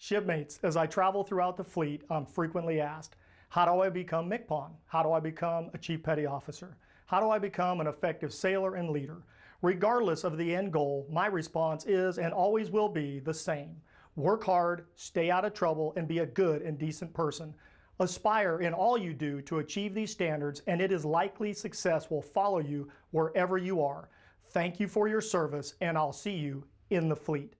Shipmates, as I travel throughout the fleet, I'm frequently asked, how do I become MCPON? How do I become a Chief Petty Officer? How do I become an effective sailor and leader? Regardless of the end goal, my response is and always will be the same. Work hard, stay out of trouble, and be a good and decent person. Aspire in all you do to achieve these standards, and it is likely success will follow you wherever you are. Thank you for your service, and I'll see you in the fleet.